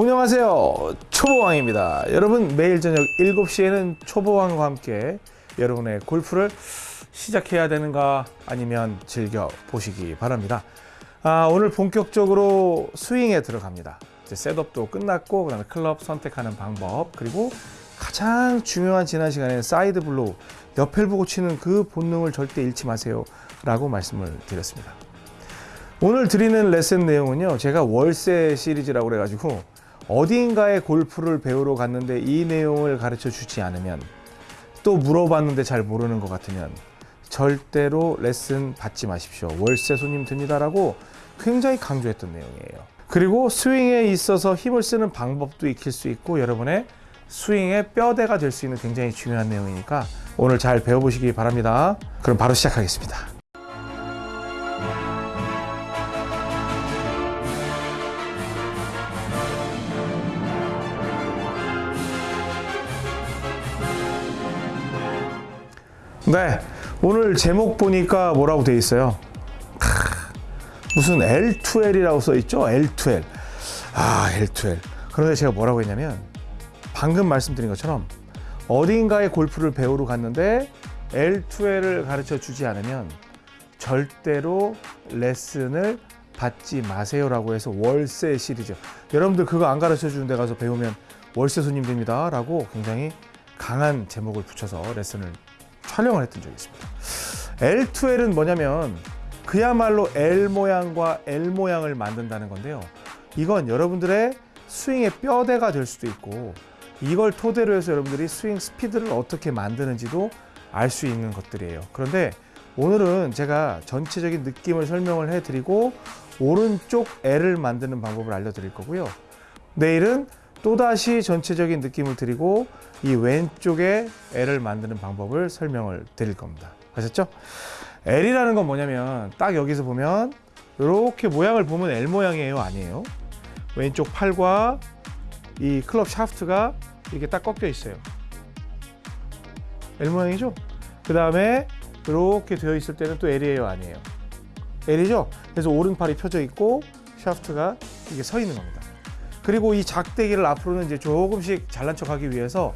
안녕하세요. 초보왕입니다. 여러분 매일 저녁 7시에는 초보왕과 함께 여러분의 골프를 시작해야 되는가 아니면 즐겨 보시기 바랍니다. 아, 오늘 본격적으로 스윙에 들어갑니다. 이제 setup도 끝났고 그다음에 클럽 선택하는 방법 그리고 가장 중요한 지난 시간에 side blow 옆을 보고 치는 그 본능을 절대 잃지 마세요 라고 말씀을 드렸습니다. 오늘 드리는 레슨 내용은요 제가 월세 시리즈라고 그래가지고 어딘가에 골프를 배우러 갔는데 이 내용을 가르쳐 주지 않으면 또 물어봤는데 잘 모르는 것 같으면 절대로 레슨 받지 마십시오. 월세 손님 듭니다라고 굉장히 강조했던 내용이에요. 그리고 스윙에 있어서 힘을 쓰는 방법도 익힐 수 있고 여러분의 스윙의 뼈대가 될 수 있는 굉장히 중요한 내용이니까 오늘 잘 배워보시기 바랍니다. 그럼 바로 시작하겠습니다 네, 오늘 제목 보니까 뭐라고 돼 있어요? 크, 무슨 L2L이라고 써 있죠? L2L. 아, L2L. 그런데 제가 뭐라고 했냐면 방금 말씀드린 것처럼 어딘가에 골프를 배우러 갔는데 L2L을 가르쳐 주지 않으면 절대로 레슨을 받지 마세요라고 해서 월세 시리즈. 여러분들 그거 안 가르쳐 주는 데 가서 배우면 월세 손님 됩니다. 라고 굉장히 강한 제목을 붙여서 레슨을 촬영을 했던 적이 있습니다. L2L은 뭐냐면 그야말로 L 모양과 L 모양을 만든다는 건데요. 이건 여러분들의 스윙의 뼈대가 될 수도 있고 이걸 토대로 해서 여러분들이 스윙 스피드를 어떻게 만드는지도 알 수 있는 것들이에요. 그런데 오늘은 제가 전체적인 느낌을 설명을 해드리고 오른쪽 L을 만드는 방법을 알려드릴 거고요. 내일은 또다시 전체적인 느낌을 드리고 이 왼쪽에 L을 만드는 방법을 설명을 드릴 겁니다. 아셨죠? L이라는 건 뭐냐면 딱 여기서 보면 이렇게 모양을 보면 L 모양이에요? 아니에요? 왼쪽 팔과 이 클럽 샤프트가 이렇게 딱 꺾여 있어요. L 모양이죠? 그 다음에 이렇게 되어 있을 때는 또 L이에요? 아니에요? L이죠? 그래서 오른팔이 펴져 있고 샤프트가 이게 서 있는 겁니다. 그리고 이 작대기를 앞으로는 이제 조금씩 잘난 척하기 위해서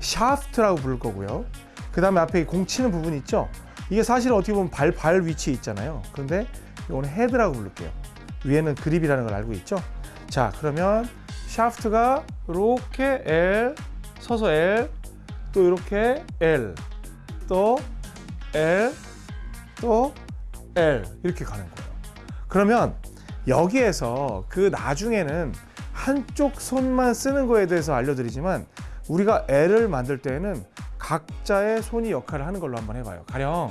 샤프트라고 부를 거고요. 그 다음에 앞에 공 치는 부분 있죠? 이게 사실 어떻게 보면 발, 발 위치에 있잖아요. 그런데 이거는 헤드라고 부를게요. 위에는 그립이라는 걸 알고 있죠? 자, 그러면 샤프트가 이렇게 L, 서서 L, 또 이렇게 L, 또 L, 또 L 이렇게 가는 거예요. 그러면 여기에서 그 나중에는 한쪽 손만 쓰는 거에 대해서 알려드리지만 우리가 L을 만들 때에는 각자의 손이 역할을 하는 걸로 한번 해봐요. 가령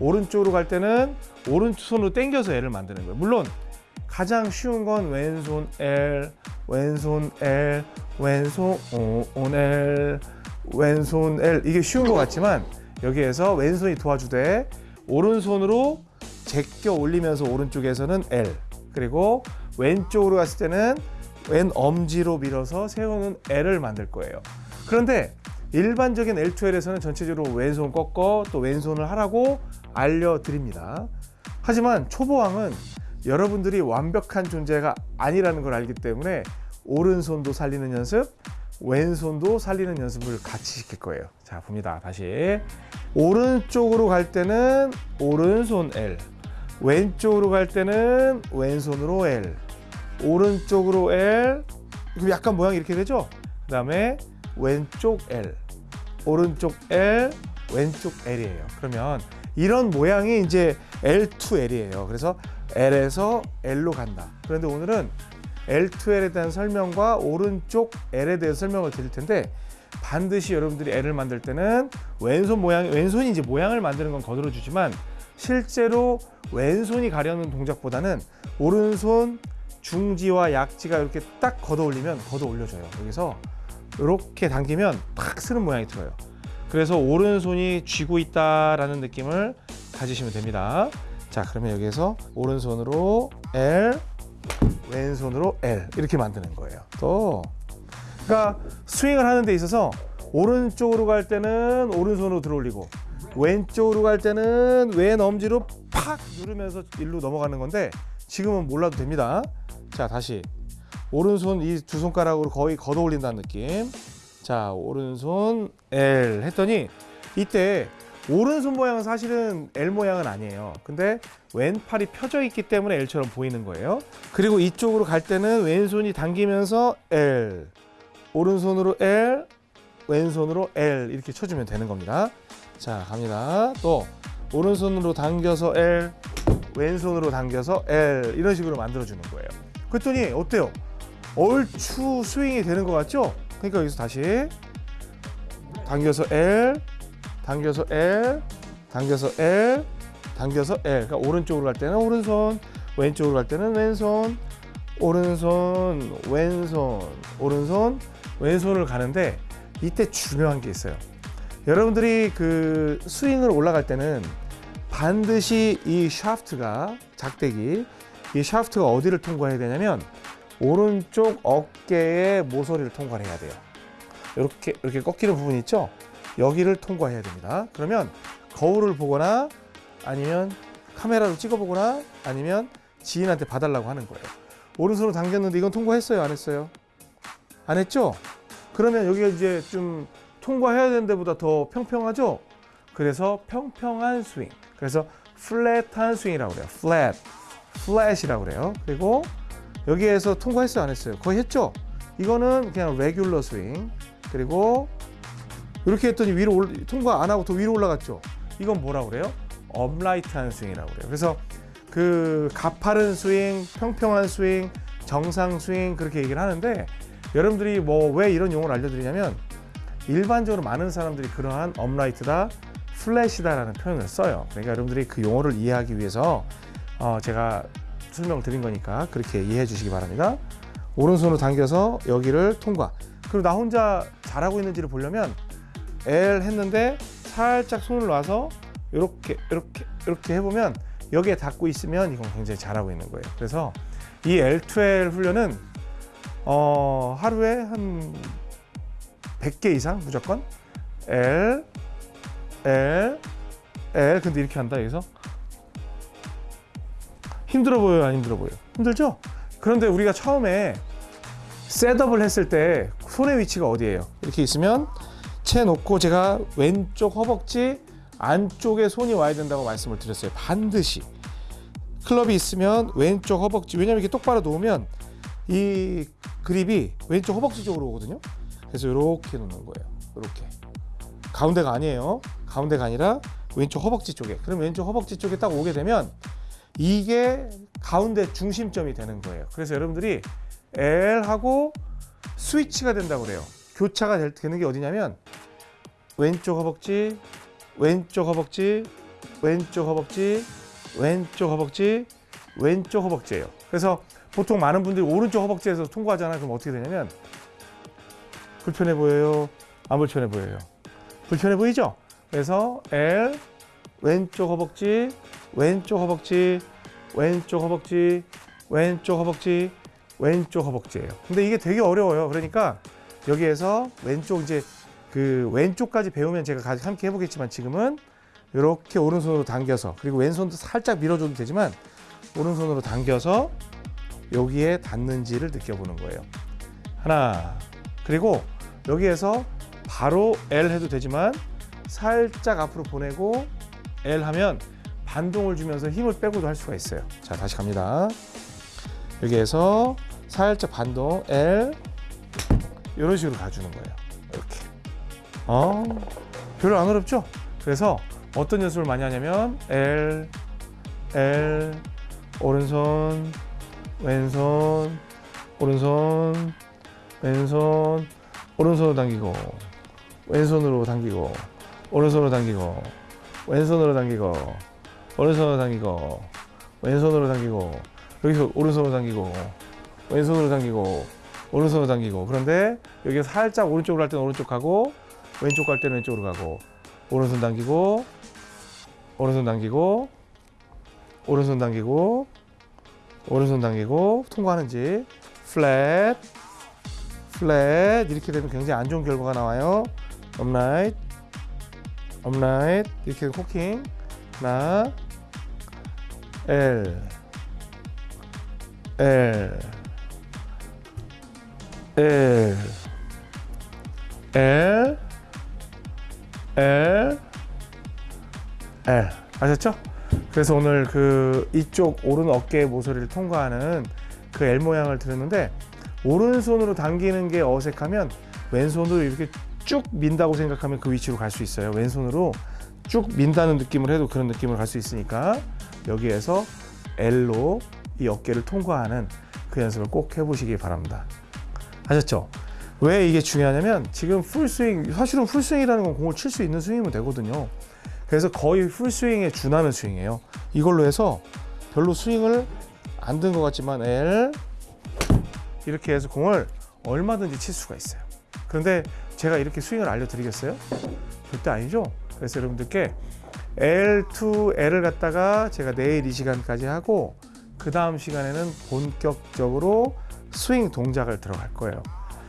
오른쪽으로 갈 때는 오른손으로 당겨서 L을 만드는 거예요. 물론 가장 쉬운 건 왼손 L, 왼손 L, 왼손 L, 왼손 L 이게 쉬운 것 같지만 여기에서 왼손이 도와주되 오른손으로 제껴 올리면서 오른쪽에서는 L 그리고 왼쪽으로 갔을 때는 왼 엄지로 밀어서 세우는 L을 만들 거예요. 그런데 일반적인 L2L에서는 전체적으로 왼손 꺾어 또 왼손을 하라고 알려드립니다. 하지만 초보왕은 여러분들이 완벽한 존재가 아니라는 걸 알기 때문에 오른손도 살리는 연습, 왼손도 살리는 연습을 같이 시킬 거예요. 자, 봅니다. 다시. 오른쪽으로 갈 때는 오른손 L, 왼쪽으로 갈 때는 왼손으로 L, 오른쪽으로 L 그럼 약간 모양이 이렇게 되죠? 그 다음에 왼쪽 L. 오른쪽 L 왼쪽 L이에요. 그러면 이런 모양이 이제 L2L이에요. 그래서 L에서 L로 간다. 그런데 오늘은 L2L에 대한 설명과 오른쪽 L에 대해서 설명을 드릴 텐데 반드시 여러분들이 L을 만들 때는 왼손 모양 왼손이 이제 모양을 만드는 건 거들어 주지만 실제로 왼손이 가려는 동작보다는 오른손 중지와 약지가 이렇게 딱 걷어 올리면 걷어 올려줘요. 여기서 이렇게 당기면 팍 쓰는 모양이 들어요. 그래서 오른손이 쥐고 있다라는 느낌을 가지시면 됩니다. 자, 그러면 여기서 오른손으로 L, 왼손으로 L 이렇게 만드는 거예요. 또 그러니까 스윙을 하는 데 있어서 오른쪽으로 갈 때는 오른손으로 들어올리고 왼쪽으로 갈 때는 왼 엄지로 팍 누르면서 일로 넘어가는 건데 지금은 몰라도 됩니다. 자 다시 오른손 이 두 손가락으로 거의 걷어 올린다는 느낌. 자, 오른손 L 했더니 이때 오른손 모양은 사실은 L 모양은 아니에요. 근데 왼팔이 펴져 있기 때문에 L처럼 보이는 거예요. 그리고 이쪽으로 갈 때는 왼손이 당기면서 L, 오른손으로 L, 왼손으로 L 이렇게 쳐주면 되는 겁니다. 자, 갑니다. 또 오른손으로 당겨서 L, 왼손으로 당겨서 L 이런 식으로 만들어 주는 거예요. 그랬더니 어때요? 얼추 스윙이 되는 것 같죠? 그러니까 여기서 다시 당겨서 L, 당겨서 L, 당겨서 L, 당겨서 L. 그러니까 오른쪽으로 갈 때는 오른손, 왼쪽으로 갈 때는 왼손, 오른손, 왼손, 오른손, 왼손을 가는데 이때 중요한 게 있어요. 여러분들이 그 스윙을 올라갈 때는 반드시 이 샤프트가 작대기 이 샤프트가 어디를 통과해야 되냐면 오른쪽 어깨의 모서리를 통과해야 돼요. 이렇게 이렇게 꺾이는 부분 있죠? 여기를 통과해야 됩니다. 그러면 거울을 보거나 아니면 카메라로 찍어보거나 아니면 지인한테 봐달라고 하는 거예요. 오른손으로 당겼는데 이건 통과했어요? 안 했어요? 안 했죠? 그러면 여기가 이제 좀 통과해야 되는 데보다 더 평평하죠? 그래서 평평한 스윙. 그래서 flat한 스윙이라고 그래요. flat. flat이라고 그래요. 그리고 여기에서 통과했어요? 안 했어요? 거의 했죠? 이거는 그냥 레귤러 스윙. 그리고 이렇게 했더니 위로 올, 통과 안 하고 더 위로 올라갔죠? 이건 뭐라고 그래요? upright한 스윙이라고 그래요. 그래서 그 가파른 스윙, 평평한 스윙, 정상 스윙 그렇게 얘기를 하는데 여러분들이 뭐 왜 이런 용어를 알려드리냐면 일반적으로 많은 사람들이 그러한 업라이트다, 플랫이다라는 표현을 써요. 그러니까 여러분들이 그 용어를 이해하기 위해서 어 제가 설명을 드린 거니까 그렇게 이해해 주시기 바랍니다. 오른손으로 당겨서 여기를 통과. 그리고 나 혼자 잘하고 있는지를 보려면 L 했는데 살짝 손을 놔서 이렇게 이렇게 이렇게 해보면 여기에 닿고 있으면 이건 굉장히 잘하고 있는 거예요. 그래서 이 L2L 훈련은 어, 하루에 한 100개 이상 무조건 L L L 근데 이렇게 한다 여기서 힘들어 보여요 안 힘들어 보여요? 힘들죠? 그런데 우리가 처음에 셋업을 했을 때 손의 위치가 어디예요? 이렇게 있으면 채 놓고 제가 왼쪽 허벅지 안쪽에 손이 와야 된다고 말씀을 드렸어요. 반드시. 클럽이 있으면 왼쪽 허벅지 왜냐면 이렇게 똑바로 놓으면 이 그립이 왼쪽 허벅지 쪽으로 오거든요. 그래서 이렇게 놓는 거예요. 이렇게. 가운데가 아니에요. 가운데가 아니라 왼쪽 허벅지 쪽에. 그럼 왼쪽 허벅지 쪽에 딱 오게 되면 이게 가운데 중심점이 되는 거예요. 그래서 여러분들이 L하고 스위치가 된다고 그래요. 교차가 될- 되는 게 어디냐면 왼쪽 허벅지 왼쪽 허벅지 왼쪽 허벅지 왼쪽 허벅지 왼쪽 허벅지예요. 그래서 보통 많은 분들이 오른쪽 허벅지에서 통과하잖아요. 그럼 어떻게 되냐면 불편해 보여요? 안 불편해 보여요? 불편해 보이죠? 그래서 L 왼쪽 허벅지 왼쪽 허벅지 왼쪽 허벅지 왼쪽 허벅지 왼쪽 허벅지예요. 근데 이게 되게 어려워요. 그러니까 여기에서 왼쪽 이제 그 왼쪽까지 배우면 제가 함께 해보겠지만 지금은 이렇게 오른손으로 당겨서 그리고 왼손도 살짝 밀어줘도 되지만 오른손으로 당겨서 여기에 닿는지를 느껴보는 거예요. 하나. 그리고 여기에서 바로 L 해도 되지만 살짝 앞으로 보내고 L 하면 반동을 주면서 힘을 빼고도 할 수가 있어요. 자 다시 갑니다. 여기에서 살짝 반동 L 이런 식으로 가주는 거예요. 이렇게. 어, 별로 안 어렵죠? 그래서 어떤 연습을 많이 하냐면 L, L, 오른손, 왼손, 오른손, 왼손, 오른손으로 당기고, 왼손으로 당기고, 오른손으로 당기고, 왼손으로 당기고, 오른손으로 당기고, 왼손으로 당기고, 여기서 오른손으로 당기고, 왼손으로 당기고, 오른손으로 당기고. 그런데 여기 살짝 오른쪽으로 할 때는 오른쪽 가고, 왼쪽 갈 때는 왼쪽으로 가고, 오른손 당기고, 오른손 당기고, 오른손 당기고, 오른손 당기고. 통과하는지. 플랫 플랫 이렇게 되면 굉장히 안 좋은 결과가 나와요. upright upright 이렇게 cocking 하나 L. L. L. L. L. L. 아셨죠? 그래서 오늘 그 이쪽 오른 어깨 모서리를 통과하는 그 L 모양을 들었는데 오른손으로 당기는 게 어색하면 왼손으로 이렇게 쭉 민다고 생각하면 그 위치로 갈 수 있어요. 왼손으로 쭉 민다는 느낌을 해도 그런 느낌을 갈 수 있으니까 여기에서 L로 이 어깨를 통과하는 그 연습을 꼭 해보시기 바랍니다. 아셨죠? 왜 이게 중요하냐면 지금 풀스윙 사실은 풀스윙이라는 건 공을 칠 수 있는 스윙이면 되거든요. 그래서 거의 풀스윙에 준하는 스윙이에요. 이걸로 해서 별로 스윙을 안 든 것 같지만 L 이렇게 해서 공을 얼마든지 칠 수가 있어요. 그런데 제가 이렇게 스윙을 알려드리겠어요? 절대 아니죠. 그래서 여러분들께 L2, L을 갖다가 제가 내일 이 시간까지 하고 그 다음 시간에는 본격적으로 스윙 동작을 들어갈 거예요.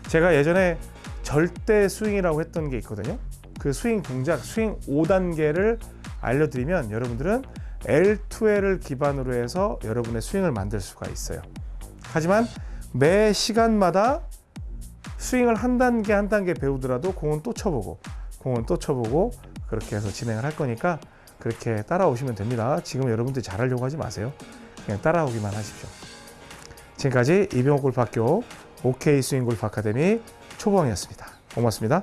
제가 예전에 절대 스윙이라고 했던 게 있거든요. 그 스윙 동작, 스윙 5단계를 알려드리면 여러분들은 L2L을 기반으로 해서 여러분의 스윙을 만들 수가 있어요. 하지만 매 시간마다 스윙을 한 단계 한 단계 배우더라도 공은 또 쳐보고 공은 또 쳐보고 그렇게 해서 진행을 할 거니까 그렇게 따라오시면 됩니다. 지금 여러분들 잘하려고 하지 마세요. 그냥 따라오기만 하십시오. 지금까지 이병옥 골프학교 OK 스윙 골프 아카데미 초보왕이었습니다. 고맙습니다.